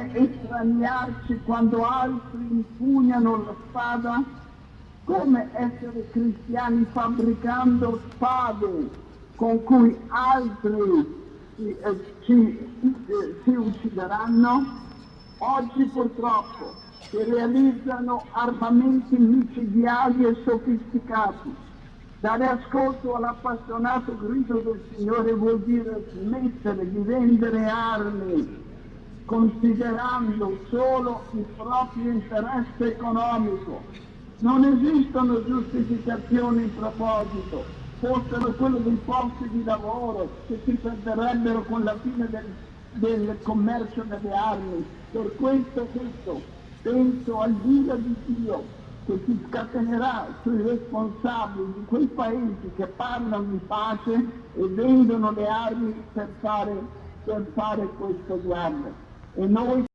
come estraniarci quando altri impugnano la spada? Come essere cristiani fabbricando spade con cui altri eh, ci, eh, si uccideranno? Oggi purtroppo si realizzano armamenti micidiali e sofisticati. Dare ascolto all'appassionato grido del Signore vuol dire smettere di vendere armi considerando solo il proprio interesse economico. Non esistono giustificazioni in proposito, fossero quelle dei posti di lavoro che si perderebbero con la fine del, del commercio delle armi. Per questo detto, penso al Dio di Dio che si scatenerà sui responsabili di quei paesi che parlano di pace e vendono le armi per fare, per fare questo guardo. E noi